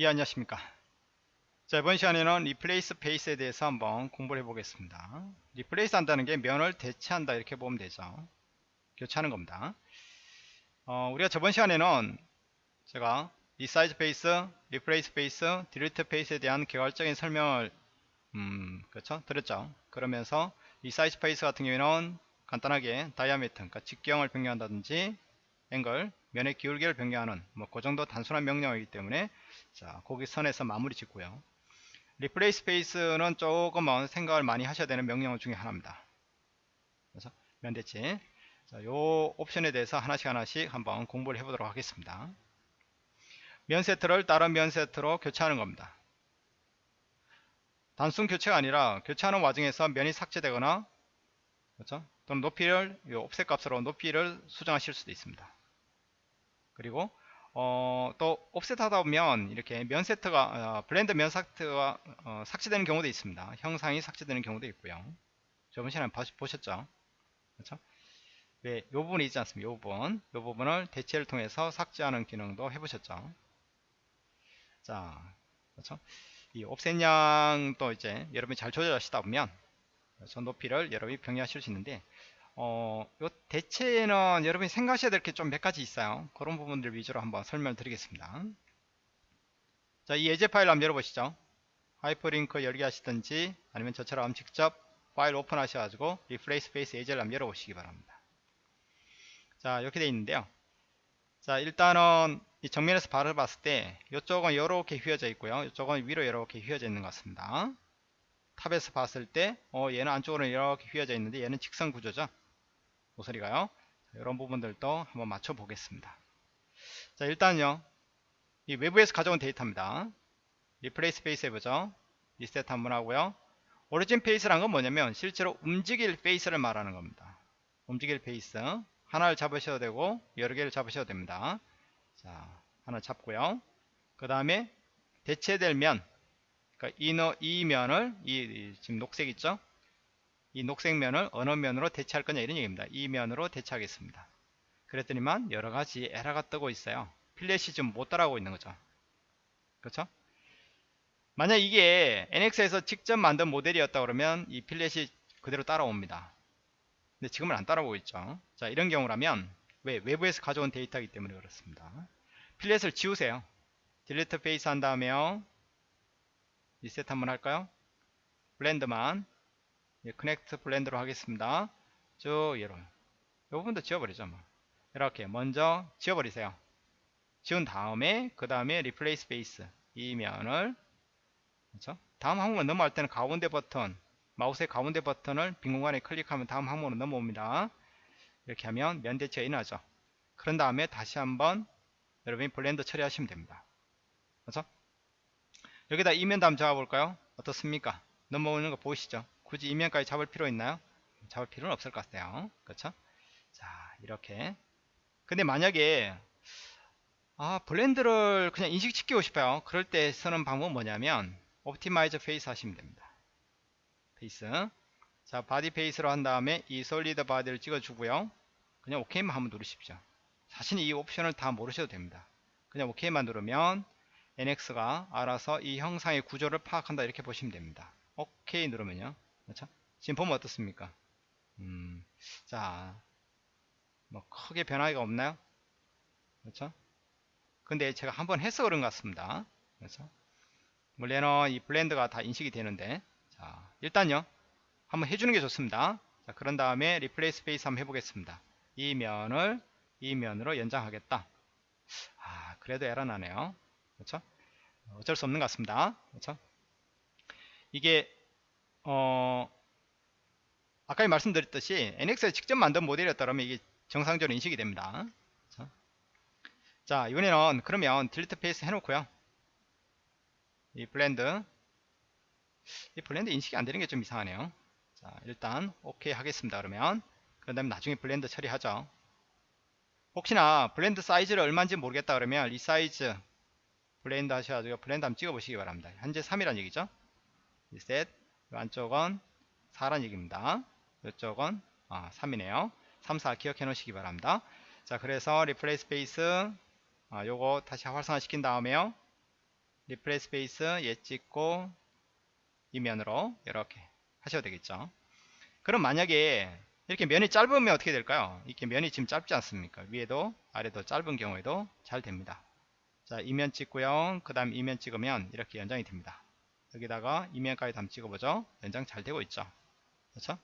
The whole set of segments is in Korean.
예 안녕하십니까. 자 이번 시간에는 replace face에 대해서 한번 공부를 해 보겠습니다. replace 한다는 게 면을 대체한다 이렇게 보면 되죠. 교체하는 겁니다. 어, 우리가 저번 시간에는 제가 resize face, replace face, delete face에 대한 개괄적인 설명을 음, 그렇죠? 드렸죠. 그러면서 resize face 같은 경우에는 간단하게 diameter 그러니까 직경을 변경한다든지 앵글 면의 기울기를 변경하는 뭐 그 정도 단순한 명령이기 때문에 자 거기 선에서 마무리 짓고요. replace face는 조금은 생각을 많이 하셔야 되는 명령 중에 하나입니다. 그래서 면대체. 자, 요 옵션에 대해서 하나씩 하나씩 한번 공부를 해보도록 하겠습니다. 면 세트를 다른 면 세트로 교체하는 겁니다. 단순 교체가 아니라 교체하는 와중에서 면이 삭제되거나 그렇죠? 또는 높이를 요 옵셋 값으로 높이를 수정하실 수도 있습니다 그리고 어, 또 옵셋 하다 보면 이렇게 면 세트가 어, 블렌드 면 세트가 어, 삭제되는 경우도 있습니다 형상이 삭제되는 경우도 있고요 저번 시간에 보셨죠 그렇죠 왜, 요 부분이 있지 않습니까? 요 부분, 요 부분을 대체를 통해서 삭제하는 기능도 해보셨죠? 자, 그렇죠? 이 옵셋 양도 이제 여러분이 잘 조절하시다 보면 그렇죠? 높이를 여러분이 변경하실 수 있는데 어, 요 대체는 여러분이 생각하셔야 될 게 좀 몇 가지 있어요. 그런 부분들 위주로 한번 설명을 드리겠습니다. 자, 이 예제 파일 한번 열어보시죠. 하이퍼링크 열기 하시든지 아니면 저처럼 직접 파일 오픈하셔가지고 replace face 예제를 한번 열어보시기 바랍니다. 자, 이렇게 되어 있는데요. 자, 일단은 이 정면에서 바로 봤을 때 이쪽은 이렇게 휘어져 있고요. 이쪽은 위로 이렇게 휘어져 있는 것 같습니다. top에서 봤을 때 어, 얘는 안쪽으로 이렇게 휘어져 있는데 얘는 직선 구조죠. 모서리가요. 이런 부분들도 한번 맞춰 보겠습니다. 자 일단요 이 외부에서 가져온 데이터입니다. replace face 해보죠. 리셋 한번 하고요. origin face란 건 뭐냐면 실제로 움직일 face를 말하는 겁니다. 움직일 face 하나를 잡으셔도 되고 여러 개를 잡으셔도 됩니다. 자 하나 잡고요. 그 다음에 대체될 면 그러니까 이, 이 면을 이, 이 지금 녹색 있죠? 이 녹색 면을 어느 면으로 대체할 거냐 이런 얘기입니다. 이 면으로 대체하겠습니다. 그랬더니만 여러 가지 에러가 뜨고 있어요. 필렛이 지금 못 따라오고 있는 거죠. 그렇죠? 만약 이게 NX에서 직접 만든 모델이었다 그러면 이 필렛이 그대로 따라옵니다. 근데 지금은 안 따라오고 있죠. 자 이런 경우라면 왜 외부에서 가져온 데이터이기 때문에 그렇습니다. fillet을 지우세요. delete face 한 다음에요. 리셋 한번 할까요? blend만 예, connect blend로 하겠습니다. 쭉 이런 이 부분도 지워버리죠. 뭐. 이렇게 먼저 지워버리세요. 지운 다음에 그 다음에 replace face 이 면을 그렇죠? 다음 항목으로 넘어갈 때는 가운데 버튼 마우스의 가운데 버튼을 빈 공간에 클릭하면 다음 항목으로 넘어옵니다. 이렇게 하면 면 대체가 일어나죠. 그런 다음에 다시 한번 여러분이 blend 처리하시면 됩니다. 그렇죠? 여기다 이면 다음 잡아볼까요? 어떻습니까? 넘어오는 거 보이시죠? 굳이 이면까지 잡을 필요 있나요? 잡을 필요는 없을 것 같아요. 그렇죠? 자 이렇게 근데 만약에 아 blend를 그냥 인식시키고 싶어요. 그럴 때 쓰는 방법은 뭐냐면 optimize face 하시면 됩니다. face 자 body face로 한 다음에 이 solid body를 찍어 주고요. 그냥 OK만 한번 누르십시오. 사실 이 옵션을 다 모르셔도 됩니다. 그냥 OK만 누르면 NX가 알아서 이 형상의 구조를 파악한다 이렇게 보시면 됩니다. OK 누르면요. 그렇죠? 지금 보면 어떻습니까? 음, 자, 뭐 크게 변화가 없나요? 그렇죠? 근데 제가 한번 해서 그런 것 같습니다. 그렇죠? 원래는 이 blend가 다 인식이 되는데 자, 일단요. 한번 해주는 게 좋습니다. 자, 그런 다음에 replace face 한번 해보겠습니다. 이 면을 이 면으로 연장하겠다. 아, 그래도 에러 나네요. 그렇죠? 어쩔 수 없는 것 같습니다. 그렇죠? 이게 어 아까 말씀드렸듯이 NX에 직접 만든 모델이었다면 이게 정상적으로 인식이 됩니다. 그렇죠? 자 이번에는 그러면 Delete Face 해놓고요. 이 blend 이 blend 인식이 안 되는 게 좀 이상하네요. 자 일단 오케이 하겠습니다. 그러면 그 다음에 나중에 blend 처리하죠. 혹시나 blend 사이즈를 얼마인지 모르겠다 그러면 Resize Blend 하셔가지고 blend 한번 찍어보시기 바랍니다. 현재 3이란 얘기죠. 리셋 안쪽은 4란 얘기입니다. 이쪽은 아, 3이네요. 3, 4 기억해 놓으시기 바랍니다. 자 그래서 Replace Face 아, 요거 다시 활성화 시킨 다음에요. Replace Face 얘 찍고 이면으로 이렇게 하셔도 되겠죠 그럼 만약에 이렇게 면이 짧으면 어떻게 될까요 이렇게 면이 지금 짧지 않습니까 위에도 아래도 짧은 경우에도 잘 됩니다 자 이면 찍고요 그 다음 이면 찍으면 이렇게 연장이 됩니다 여기다가 이면까지 한번 찍어보죠. 연장 잘 되고 있죠? 그렇죠?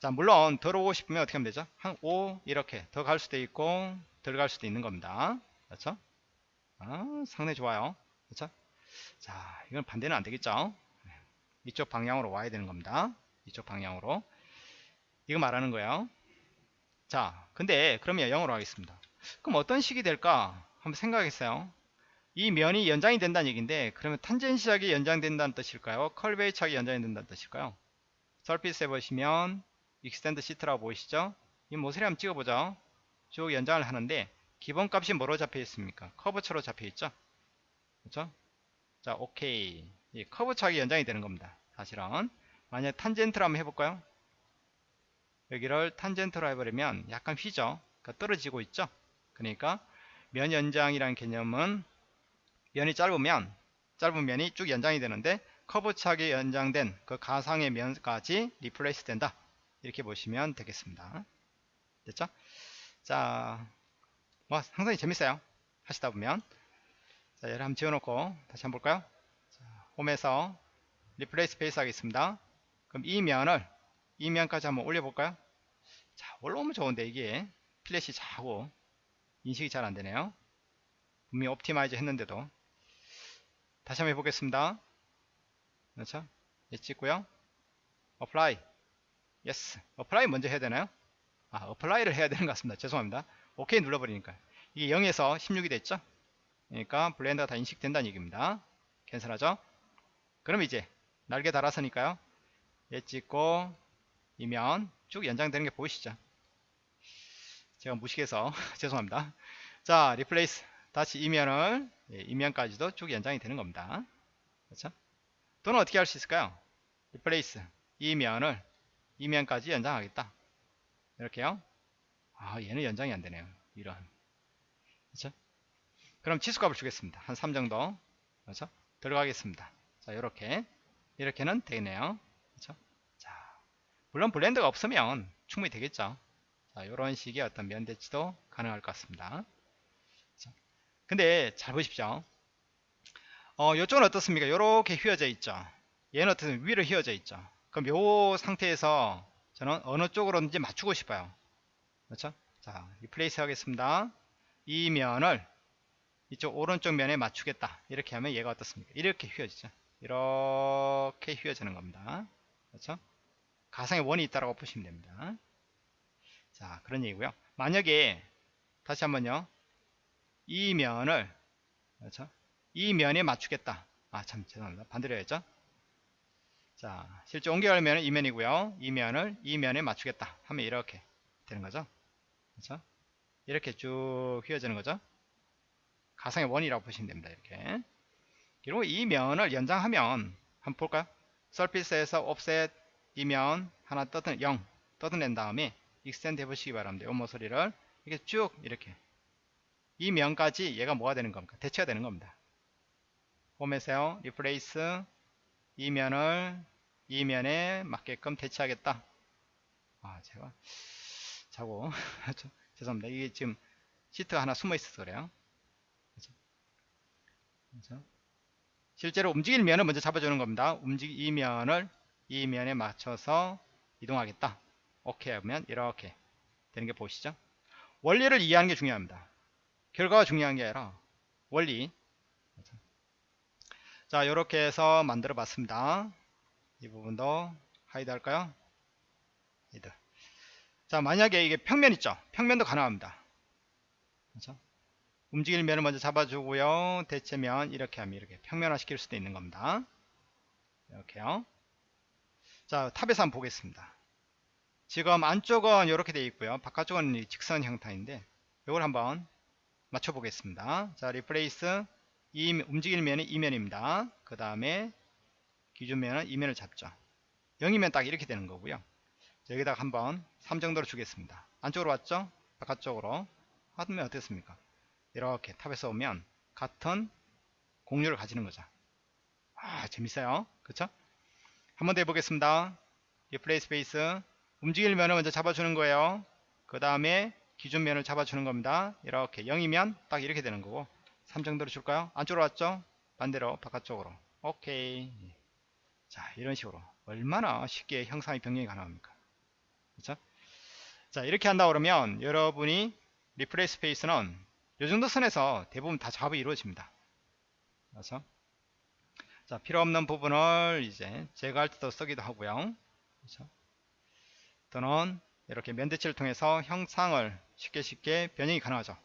자 물론 들어오고 싶으면 어떻게 하면 되죠? 한 5 이렇게 더 갈 수도 있고 들어갈 수도 있는 겁니다. 그렇죠? 아, 상당히 좋아요. 그렇죠? 자 이건 반대는 안 되겠죠? 이쪽 방향으로 와야 되는 겁니다. 이쪽 방향으로. 이거 말하는 거예요. 자 근데 그러면 영어로 하겠습니다. 그럼 어떤 식이 될까? 한번 생각했어요 이 면이 연장이 된다는 얘기인데 그러면 tangency하게 연장된다는 뜻일까요? curvature하게 연장이 된다는 뜻일까요? Surface에 보시면 Extend Sheet라고 보이시죠? 이 모서리 한번 찍어보죠. 쭉 연장을 하는데 기본값이 뭐로 잡혀 있습니까? curvature로 잡혀 있죠? 그렇죠? 자 오케이 이 커브차기 연장이 되는 겁니다 사실은. 만약 탄젠트로 한번 해볼까요? 여기를 탄젠트로 해버리면 약간 휘죠? 그러니까 떨어지고 있죠? 그러니까 면 연장이라는 개념은 면이 짧으면 짧은 면이 쭉 연장이 되는데 커브차게 연장된 그 가상의 면까지 replace 된다. 이렇게 보시면 되겠습니다. 됐죠? 자뭐 상당히 재밌어요. 하시다 보면. 자 얘를 한번 지워놓고 다시 한번 볼까요? 자, 홈에서 Replace Face 하겠습니다. 그럼 이 면을 이 면까지 한번 올려볼까요? 자 올라오면 좋은데 이게 fillet이 자꾸 인식이 잘 안되네요. 분명히 optimize 했는데도 다시 한번 해보겠습니다. 그렇죠? 예 찍고요. Apply. Yes. Apply 먼저 해야 되나요? 아 apply를 해야 되는 것 같습니다. 죄송합니다. 오케이 눌러버리니까 이게 0에서 16이 됐죠? 그러니까 blend가 다 인식된다는 얘기입니다. cancel하죠? 그럼 이제 날개 달아서니까요. 얘 찍고 이면 쭉 연장되는 게 보이시죠? 제가 무식해서 죄송합니다. 자 Replace 다시 이면을 예, 이면까지도 쭉 연장이 되는 겁니다. 그렇죠? 또는 어떻게 할 수 있을까요? Replace 이면을 이면까지 연장하겠다. 이렇게요. 아 얘는 연장이 안 되네요. 이런. 그렇죠? 그럼 치수값을 주겠습니다. 한 3 정도. 그렇죠? 들어가겠습니다. 자 이렇게. 이렇게는 되네요. 그렇죠? 자 물론 blend가 없으면 충분히 되겠죠. 자 이런 식의 어떤 면 대치도 가능할 것 같습니다? 근데 잘 보십시오. 어 이쪽은 어떻습니까? 이렇게 휘어져 있죠. 얘는 어떻습니까? 위로 휘어져 있죠. 그럼 이 상태에서 저는 어느 쪽으로든지 맞추고 싶어요. 그렇죠? 자 Replace 하겠습니다. 이 면을 이쪽 오른쪽 면에 맞추겠다. 이렇게 하면 얘가 어떻습니까? 이렇게 휘어지죠. 이렇게 휘어지는 겁니다. 그렇죠? 가상의 원이 있다라고 보시면 됩니다. 자 그런 얘기고요. 만약에 다시 한번요 이 면을 그렇죠? 이 면에 맞추겠다. 아 참 죄송합니다. 반대로 해야죠? 자 실제 옮겨가면 이 면이고요. 이 면을 이 면에 맞추겠다. 하면 이렇게 되는 거죠? 그렇죠? 이렇게 쭉 휘어지는 거죠? 가상의 원이라고 보시면 됩니다 이렇게. 그리고 이 면을 연장하면 한번 볼까요? Surface에서 offset 이면 하나 떠든 0 떠드낸 다음에 extend 해보시기 바랍니다. 이 모서리를. 이렇게 쭉 이렇게 이 면까지 얘가 뭐가 되는 겁니까? 대체가 되는 겁니다. 홈에서요. Replace 이 면을 이 면에 맞게끔 대체하겠다. 아 제가 자고. 죄송합니다. 이게 지금 시트가 하나 숨어 있어서 그래요. 그렇죠? 실제로 움직일 면을 먼저 잡아주는 겁니다. 움직 이 면을 이 면에 맞춰서 이동하겠다. 오케이 하면 이렇게 되는 게 보시죠? 원리를 이해하는 게 중요합니다 결과가 중요한 게 아니라 원리? 자 이렇게 해서 만들어 봤습니다. 이 부분도 hide 할까요? Hide. 자 만약에 이게 평면 있죠? 평면도 가능합니다. 그렇죠? 움직일 면을 먼저 잡아주고요. 대체면 이렇게 하면 이렇게 평면화 시킬 수도 있는 겁니다. 이렇게요. 자 top에서 한번 보겠습니다. 지금 안쪽은 이렇게 되어 있고요. 바깥쪽은 직선 형태인데 이걸 한번 맞춰 보겠습니다 자 Replace 이 움직일 면이 이면입니다 그 다음에 기준면은 이면을 잡죠 0이면 딱 이렇게 되는 거고요 여기다가 한번 3 정도로 주겠습니다 안쪽으로 왔죠 바깥쪽으로 하면 어떻습니까 이렇게 top에서 보면 같은 공유를 가지는 거죠. 아, 재밌어요. 그쵸? 한 번 더 해보겠습니다. Replace Face. 움직일 면을 먼저 잡아주는 거예요. 그 다음에 기준 면을 잡아주는 겁니다. 이렇게 0이면 딱 이렇게 되는 거고 3 정도로 줄까요? 안쪽으로 왔죠? 반대로 바깥쪽으로. 오케이. 자, 이런 식으로. 얼마나 쉽게 형상의 변경이 가능합니까? 그쵸? 자, 이렇게 한다 그러면 여러분이 리플레이 스페이스는 이 정도 선에서 대부분 다 작업이 이루어집니다. 그래서 자, 필요 없는 부분을 이제 제거할 때도 쓰기도 하고요. 그렇죠? 또는 이렇게 면대치를 통해서 형상을 쉽게 쉽게 변형이 가능하죠.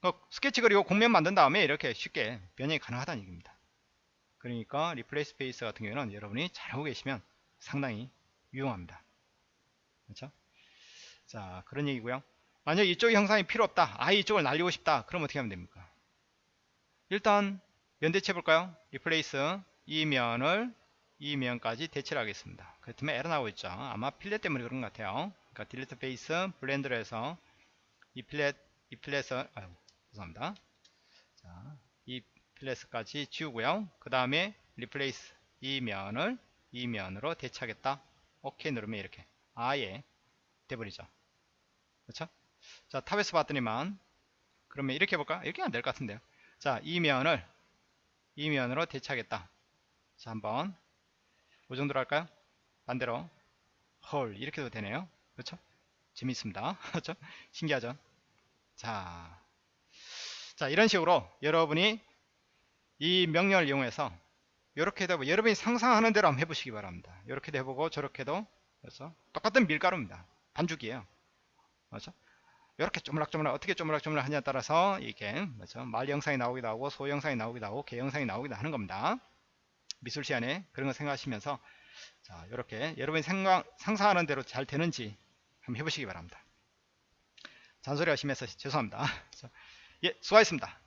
그 스케치 그리고 곡면 만든 다음에 이렇게 쉽게 변형이 가능하다는 얘기입니다. 그러니까 Replace Face 같은 경우는 여러분이 잘하고 계시면 상당히 유용합니다. 그렇죠? 자, 그런 얘기고요. 만약 이쪽 형상이 필요 없다. 아예 이쪽을 날리고 싶다. 그럼 어떻게 하면 됩니까? 일단 면 대체 해볼까요? Replace 이 면을 이 면까지 대체를 하겠습니다. 그렇다면 에러 나오고 있죠. 아마 fillet 때문에 그런 것 같아요. 그러니까 Delete Face blend로 해서 이 fillet 이 fillet을 아유, 죄송합니다. 자, 이 fillet까지 지우고요. 그 다음에 Replace 이 면을 이 면으로 대체하겠다. 오케이 누르면 이렇게 아예 돼버리죠. 그렇죠? 자 top에서 봤더니만 그러면 이렇게 해볼까? 이렇게 안 될 것 같은데요. 자, 이 면을 이 면으로 대체하겠다. 자, 한번 이 정도로 할까요? 반대로 헐 이렇게도 되네요. 그렇죠? 재밌습니다. 그렇죠? 신기하죠? 자, 자 이런 식으로 여러분이 이 명령을 이용해서 이렇게도 여러분이 상상하는 대로 한번 해보시기 바랍니다. 이렇게도 해보고 저렇게도 그래서 똑같은 밀가루입니다. 반죽이에요. 그렇죠? 이렇게 쪼물락쪼물락 어떻게 쪼물락쪼물락 하냐에 따라서 이게 그렇죠? 말 영상이 나오기도 하고 소 영상이 나오기도 하고 개 영상이 나오기도 하는 겁니다. 미술 시간에 그런 거 생각하시면서 자 이렇게 여러분이 생각, 상상하는 대로 잘 되는지 한번 해보시기 바랍니다. 잔소리 하시면서 죄송합니다. 예, 수고하셨습니다.